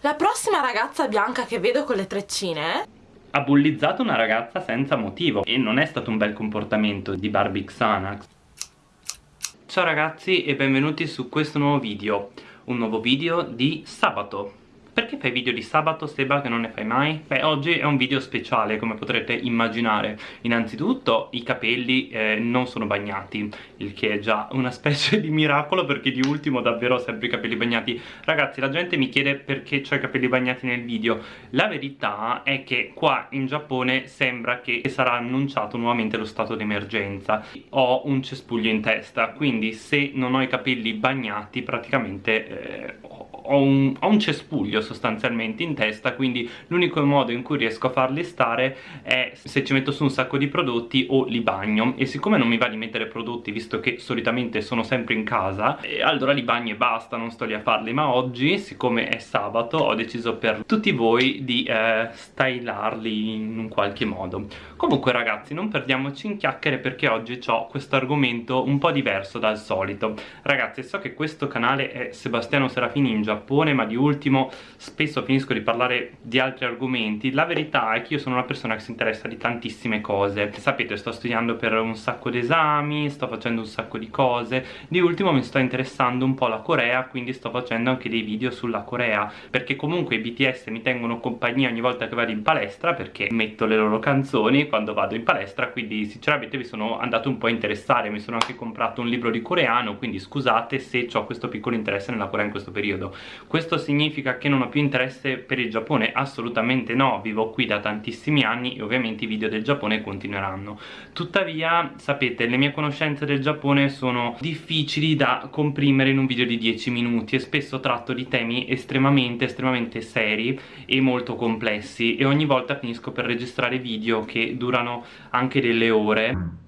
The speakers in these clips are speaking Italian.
La prossima ragazza bianca che vedo con le treccine ha bullizzato una ragazza senza motivo e non è stato un bel comportamento di Barbie Xanax. Ciao ragazzi e benvenuti su questo nuovo video, un nuovo video di sabato perché fai video di sabato Seba che non ne fai mai? Beh oggi è un video speciale come potrete immaginare. Innanzitutto i capelli eh, non sono bagnati Il che è già una specie di miracolo perché di ultimo davvero ho sempre i capelli bagnati. Ragazzi la gente mi chiede perché ho i capelli bagnati nel video. La verità è che qua in Giappone sembra che sarà annunciato nuovamente lo stato d'emergenza. Ho un cespuglio in testa quindi se non ho i capelli bagnati praticamente eh, ho un, ho un cespuglio sostanzialmente in testa quindi l'unico modo in cui riesco a farli stare è se ci metto su un sacco di prodotti o li bagno. E siccome non mi va di mettere prodotti visto che solitamente sono sempre in casa eh, allora li bagno e basta non sto lì a farli. Ma oggi siccome è sabato ho deciso per tutti voi di eh, stylarli in un qualche modo. Comunque ragazzi non perdiamoci in chiacchiere perché oggi ho questo argomento un po' diverso dal solito. Ragazzi so che questo canale è Sebastiano Serafini in Giappone ma di ultimo spesso finisco di parlare di altri argomenti. La verità è che io sono una persona che si interessa di tantissime cose. Sapete sto studiando per un sacco di esami sto facendo un sacco di cose. Di ultimo mi sto interessando un po' alla Corea quindi sto facendo anche dei video sulla Corea perché comunque i BTS mi tengono compagnia ogni volta che vado in palestra perché metto le loro canzoni quando vado in palestra quindi sinceramente mi sono andato un po' a interessare. Mi sono anche comprato un libro di coreano quindi scusate se ho questo piccolo interesse nella Corea in questo periodo. Questo significa che non ho più interesse per il Giappone? Assolutamente no, vivo qui da tantissimi anni e ovviamente i video del Giappone continueranno tuttavia sapete le mie conoscenze del Giappone sono difficili da comprimere in un video di 10 minuti e spesso tratto di temi estremamente estremamente seri e molto complessi e ogni volta finisco per registrare video che durano anche delle ore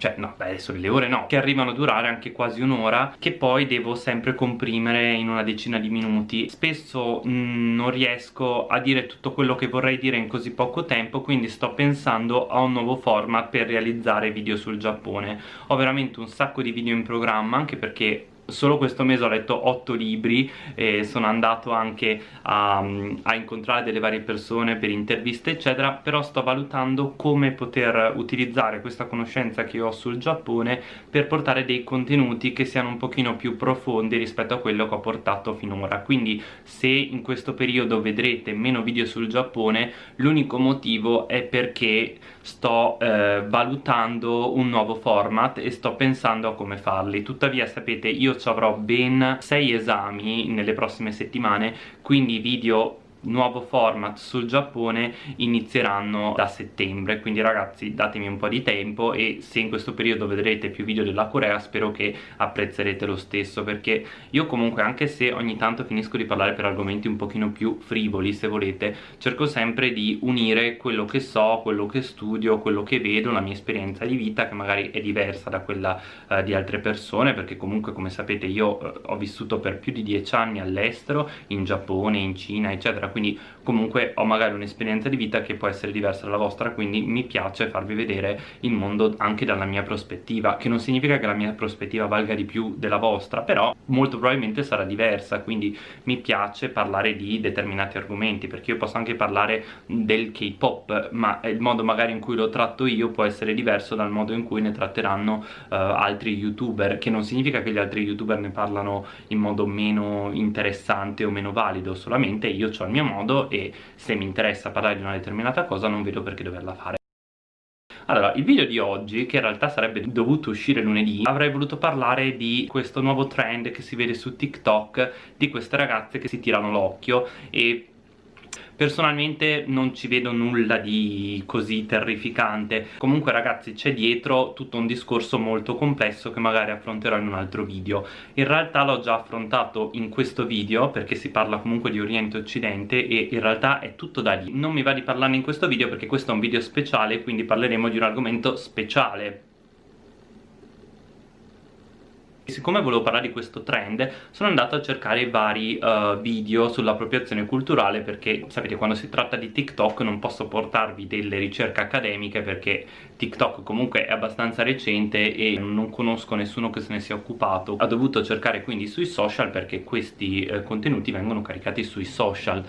cioè no, beh adesso le ore no, che arrivano a durare anche quasi un'ora, che poi devo sempre comprimere in una decina di minuti. Spesso mh, mm, non riesco a dire tutto quello che vorrei dire in così poco tempo, quindi sto pensando a un nuovo format per realizzare video sul Giappone. Ho veramente un sacco di video in programma, anche perché solo questo mese ho letto 8 libri e sono andato anche a, a, incontrare delle varie persone per interviste eccetera però sto valutando come poter utilizzare questa conoscenza che ho sul Giappone per portare dei contenuti che siano un pochino più profondi rispetto a quello che ho portato finora. Quindi se in questo periodo vedrete meno video sul Giappone l'unico motivo è perché sto eh, valutando un nuovo format e sto pensando a come farli. Tuttavia sapete io avrò ben 6 esami nelle prossime settimane quindi video nuovo format sul Giappone inizieranno da settembre. Quindi ragazzi datemi un po' di tempo e se in questo periodo vedrete più video della Corea spero che apprezzerete lo stesso perché io comunque anche se ogni tanto finisco di parlare per argomenti un pochino più frivoli se volete cerco sempre di unire quello che so, quello che studio, quello che vedo, la mia esperienza di vita che magari è diversa da quella eh, di altre persone perché comunque come sapete io eh, ho vissuto per più di dieci anni all'estero in Giappone, in Cina eccetera quindi comunque ho magari un'esperienza di vita che può essere diversa dalla vostra quindi mi piace farvi vedere il mondo anche dalla mia prospettiva che non significa che la mia prospettiva valga di più della vostra però molto probabilmente sarà diversa quindi mi piace parlare di determinati argomenti perché io posso anche parlare del K-pop ma il modo magari in cui lo tratto io può essere diverso dal modo in cui ne tratteranno uh, altri youtuber che non significa che gli altri youtuber ne parlano in modo meno interessante o meno valido solamente io ho il mio modo e se mi interessa parlare di una determinata cosa non vedo perché doverla fare. Allora, il video di oggi, che in realtà sarebbe dovuto uscire lunedì, avrei voluto parlare di questo nuovo trend che si vede su TikTok di queste ragazze che si tirano l'occhio e Personalmente non ci vedo nulla di così terrificante. Comunque ragazzi c'è dietro tutto un discorso molto complesso che magari affronterò in un altro video. In realtà l'ho già affrontato in questo video perché si parla comunque di Oriente e Occidente e in realtà è tutto da lì. Non mi va di parlarne in questo video perché questo è un video speciale quindi parleremo di un argomento speciale Siccome volevo parlare di questo trend sono andato a cercare vari uh, video sull'appropriazione culturale perché sapete quando si tratta di TikTok non posso portarvi delle ricerche accademiche perché TikTok comunque è abbastanza recente e non conosco nessuno che se ne sia occupato. Ho dovuto cercare quindi sui social perché questi eh, contenuti vengono caricati sui social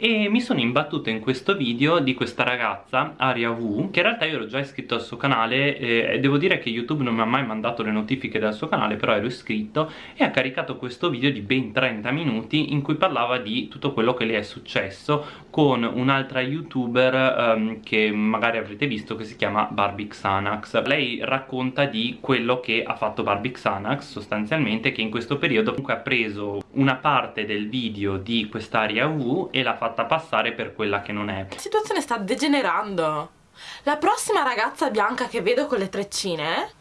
e mi sono imbattuto in questo video di questa ragazza, Aria Wu, che in realtà io ero già iscritto al suo canale e devo dire che YouTube non mi ha mai mandato le notifiche dal suo canale, però ero iscritto e ha caricato questo video di ben 30 minuti in cui parlava di tutto quello che le è successo con un'altra youtuber um, che magari avrete visto che si chiama Barbie Xanax. Lei racconta di quello che ha fatto Barbie Xanax sostanzialmente che in questo periodo comunque ha preso una parte del video di quest'Aria Wu e l'ha fatto fatta passare per quella che non è. La situazione sta degenerando. La prossima ragazza bianca che vedo con le treccine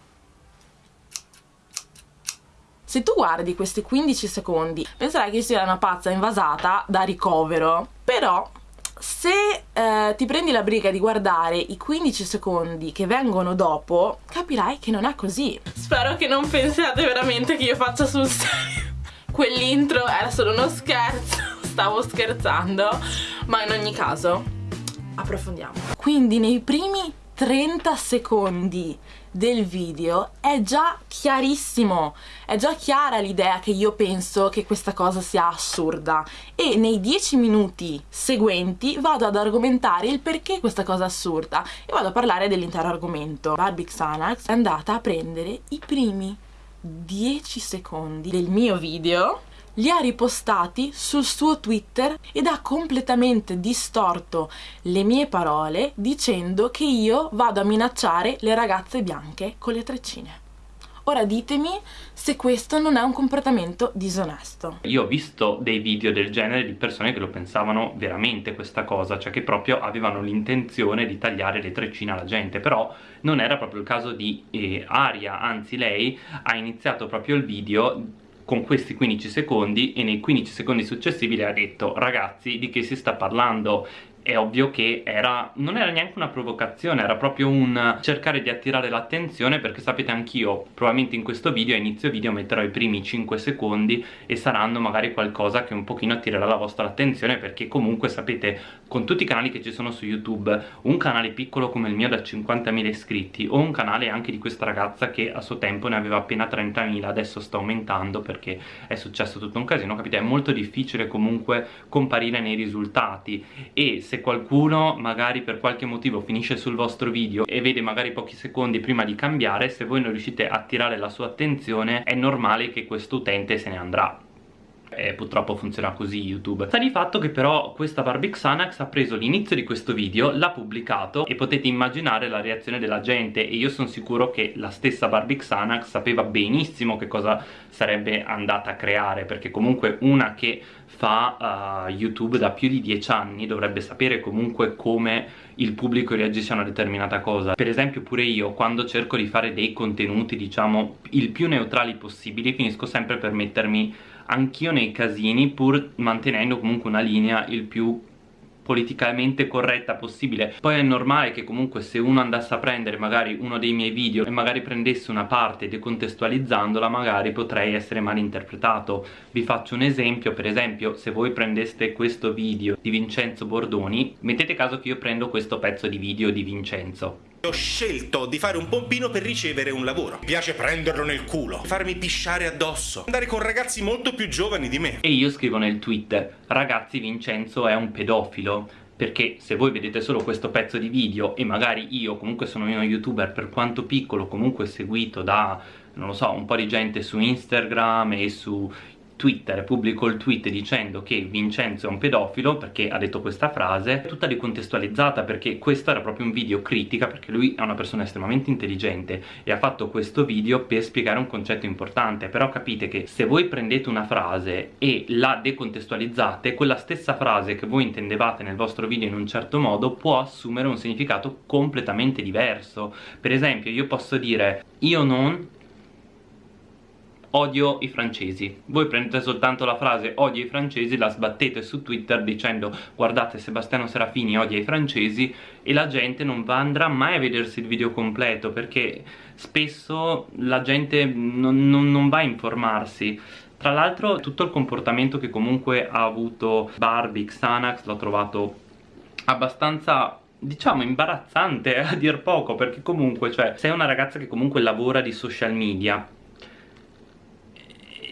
se tu guardi questi 15 secondi penserai che sia una pazza invasata da ricovero. Però se eh, ti prendi la briga di guardare i 15 secondi che vengono dopo capirai che non è così. Spero che non pensiate veramente che io faccia sul serio. Quell'intro era solo uno scherzo stavo scherzando ma in ogni caso approfondiamo. Quindi nei primi 30 secondi del video è già chiarissimo è già chiara l'idea che io penso che questa cosa sia assurda. E nei 10 minuti seguenti vado ad argomentare il perché questa cosa è assurda e vado a parlare dell'intero argomento. Barbie Xanax è andata a prendere i primi 10 secondi del mio video li ha ripostati sul suo Twitter ed ha completamente distorto le mie parole dicendo che io vado a minacciare le ragazze bianche con le treccine. Ora ditemi se questo non è un comportamento disonesto. Io ho visto dei video del genere di persone che lo pensavano veramente questa cosa, cioè che proprio avevano l'intenzione di tagliare le treccine alla gente, però non era proprio il caso di eh, Aria, anzi lei ha iniziato proprio il video con questi 15 secondi e nei 15 secondi successivi le ha detto ragazzi di che si sta parlando è ovvio che era, non era neanche una provocazione, era proprio un cercare di attirare l'attenzione perché sapete anch'io, probabilmente in questo video, a inizio video metterò i primi 5 secondi e saranno magari qualcosa che un pochino attirerà la vostra attenzione perché comunque sapete, con tutti i canali che ci sono su YouTube, un canale piccolo come il mio da 50.000 iscritti o un canale anche di questa ragazza che a suo tempo ne aveva appena 30.000, adesso sta aumentando perché è successo tutto un casino, capite? È molto difficile comunque comparire nei risultati e se se qualcuno magari per qualche motivo finisce sul vostro video e vede magari pochi secondi prima di cambiare se voi non riuscite a attirare la sua attenzione è normale che questo utente se ne andrà e purtroppo funziona così YouTube. Sta di fatto che però questa Barbie Xanax ha preso l'inizio di questo video l'ha pubblicato e potete immaginare la reazione della gente. E io sono sicuro che la stessa Barbie Xanax sapeva benissimo che cosa sarebbe andata a creare perché comunque una che fa uh, YouTube da più di 10 anni dovrebbe sapere comunque come il pubblico reagisce a una determinata cosa. Per esempio pure io quando cerco di fare dei contenuti diciamo il più neutrali possibili finisco sempre per mettermi anch'io nei casini pur mantenendo comunque una linea il più politicamente corretta possibile. Poi è normale che comunque se uno andasse a prendere magari uno dei miei video e magari prendesse una parte decontestualizzandola magari potrei essere malinterpretato. Vi faccio un esempio per esempio se voi prendeste questo video di Vincenzo Bordoni mettete caso che io prendo questo pezzo di video di Vincenzo ho scelto di fare un pompino per ricevere un lavoro. Mi piace prenderlo nel culo, farmi pisciare addosso, andare con ragazzi molto più giovani di me. E io scrivo nel tweet, ragazzi Vincenzo è un pedofilo perché se voi vedete solo questo pezzo di video e magari io comunque sono uno youtuber per quanto piccolo comunque seguito da non lo so un po' di gente su Instagram e su Twitter pubblico il tweet dicendo che Vincenzo è un pedofilo perché ha detto questa frase tutta decontestualizzata perché questo era proprio un video critica perché lui è una persona estremamente intelligente e ha fatto questo video per spiegare un concetto importante. Però capite che se voi prendete una frase e la decontestualizzate quella stessa frase che voi intendevate nel vostro video in un certo modo può assumere un significato completamente diverso. Per esempio io posso dire io non odio i francesi. Voi prendete soltanto la frase odio i francesi la sbattete su twitter dicendo guardate Sebastiano Serafini odia i francesi e la gente non va, andrà mai a vedersi il video completo perché spesso la gente non, non, non va a informarsi. Tra l'altro tutto il comportamento che comunque ha avuto Barbie, Xanax l'ho trovato abbastanza diciamo imbarazzante a dir poco perché comunque cioè sei una ragazza che comunque lavora di social media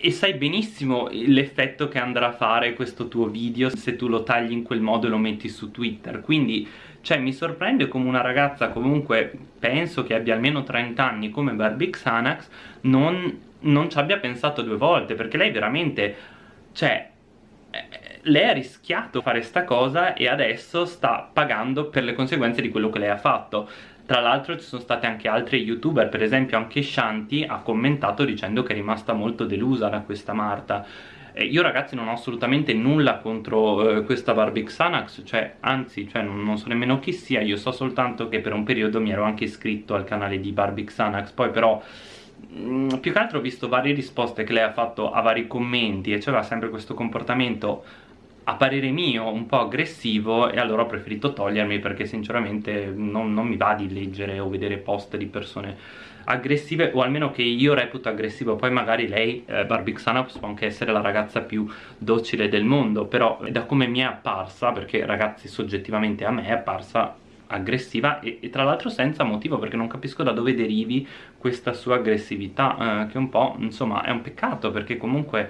e sai benissimo l'effetto che andrà a fare questo tuo video se tu lo tagli in quel modo e lo metti su Twitter. Quindi cioè mi sorprende come una ragazza comunque penso che abbia almeno 30 anni come Barbie Xanax non, non ci abbia pensato due volte perché lei veramente cioè lei ha rischiato fare sta cosa e adesso sta pagando per le conseguenze di quello che lei ha fatto tra l'altro ci sono stati anche altri youtuber, per esempio anche Shanti ha commentato dicendo che è rimasta molto delusa da questa Marta. Eh, io ragazzi non ho assolutamente nulla contro eh, questa Barbie Xanax, cioè anzi cioè, non, non, so nemmeno chi sia, io so soltanto che per un periodo mi ero anche iscritto al canale di Barbie Xanax, poi però mh, mm, più che altro ho visto varie risposte che lei ha fatto a vari commenti e c'era sempre questo comportamento a parere mio un po' aggressivo e allora ho preferito togliermi perché sinceramente non, non, mi va di leggere o vedere post di persone aggressive o almeno che io reputo aggressivo. Poi magari lei, eh, Barbie Xanax può anche essere la ragazza più docile del mondo però da come mi è apparsa perché ragazzi soggettivamente a me è apparsa aggressiva e, e tra l'altro senza motivo perché non capisco da dove derivi questa sua aggressività eh, che un po' insomma è un peccato perché comunque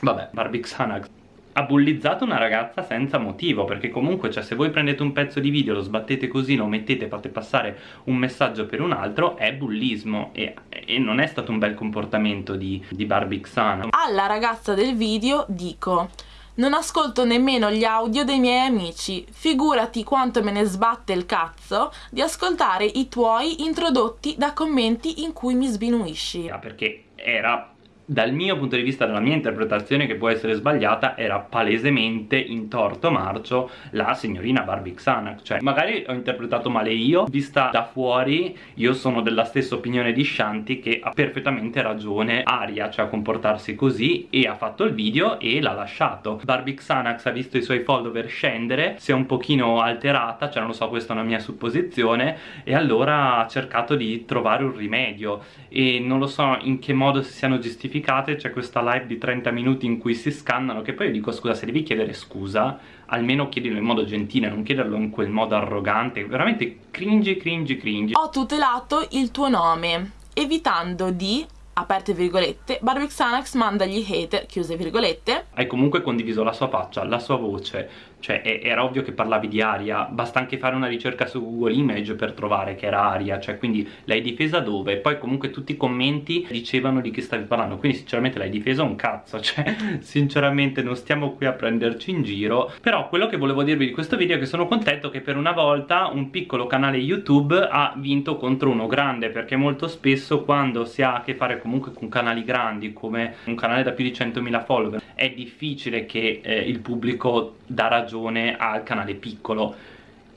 vabbè Barbie Xanax ha bullizzato una ragazza senza motivo perché comunque cioè se voi prendete un pezzo di video lo sbattete così lo mettete fate passare un messaggio per un altro è bullismo e, e non è stato un bel comportamento di, di Barbie Xana alla ragazza del video dico non ascolto nemmeno gli audio dei miei amici, figurati quanto me ne sbatte il cazzo di ascoltare i tuoi introdotti da commenti in cui mi sbinuisci. Perché era dal mio punto di vista, dalla mia interpretazione che può essere sbagliata era palesemente in torto marcio la signorina Barbie Xanax cioè magari ho interpretato male io vista da fuori io sono della stessa opinione di Shanti che ha perfettamente ragione Aria cioè a comportarsi così e ha fatto il video e l'ha lasciato. Barbie Xanax ha visto i suoi follower scendere si è un pochino alterata cioè non lo so questa è una mia supposizione e allora ha cercato di trovare un rimedio. E non lo so in che modo si siano giustificati giustificate c'è questa live di 30 minuti in cui si scannano che poi io dico scusa se devi chiedere scusa almeno chiedilo in modo gentile non chiederlo in quel modo arrogante veramente cringy cringy cringy ho tutelato il tuo nome evitando di aperte virgolette, Barbie Xanax manda gli hater, chiuse virgolette. Hai comunque condiviso la sua faccia, la sua voce, cioè era ovvio che parlavi di Aria, basta anche fare una ricerca su Google Image per trovare che era Aria, cioè quindi l'hai difesa dove? Poi comunque tutti i commenti dicevano di chi stavi parlando, quindi sinceramente l'hai difesa un cazzo, cioè sinceramente non stiamo qui a prenderci in giro, però quello che volevo dirvi di questo video è che sono contento che per una volta un piccolo canale YouTube ha vinto contro uno grande, perché molto spesso quando si ha a che fare comunque con canali grandi come un canale da più di 100.000 follower è difficile che eh, il pubblico dà ragione ragione al canale piccolo.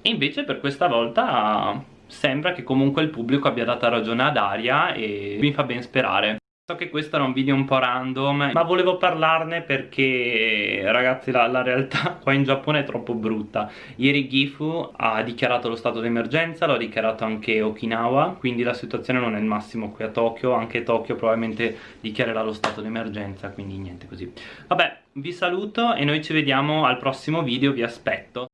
E invece per questa volta sembra che comunque il pubblico abbia dato ragione ad Aria e mi fa ben sperare So che questo era un video un po' random ma volevo parlarne perché ragazzi la, la, realtà qua in Giappone è troppo brutta. Ieri Gifu ha dichiarato lo stato d'emergenza, l'ha dichiarato anche Okinawa quindi la situazione non è il massimo qui a Tokyo. Anche Tokyo probabilmente dichiarerà lo stato d'emergenza quindi niente così. Vabbè vi saluto e noi ci vediamo al prossimo video, vi aspetto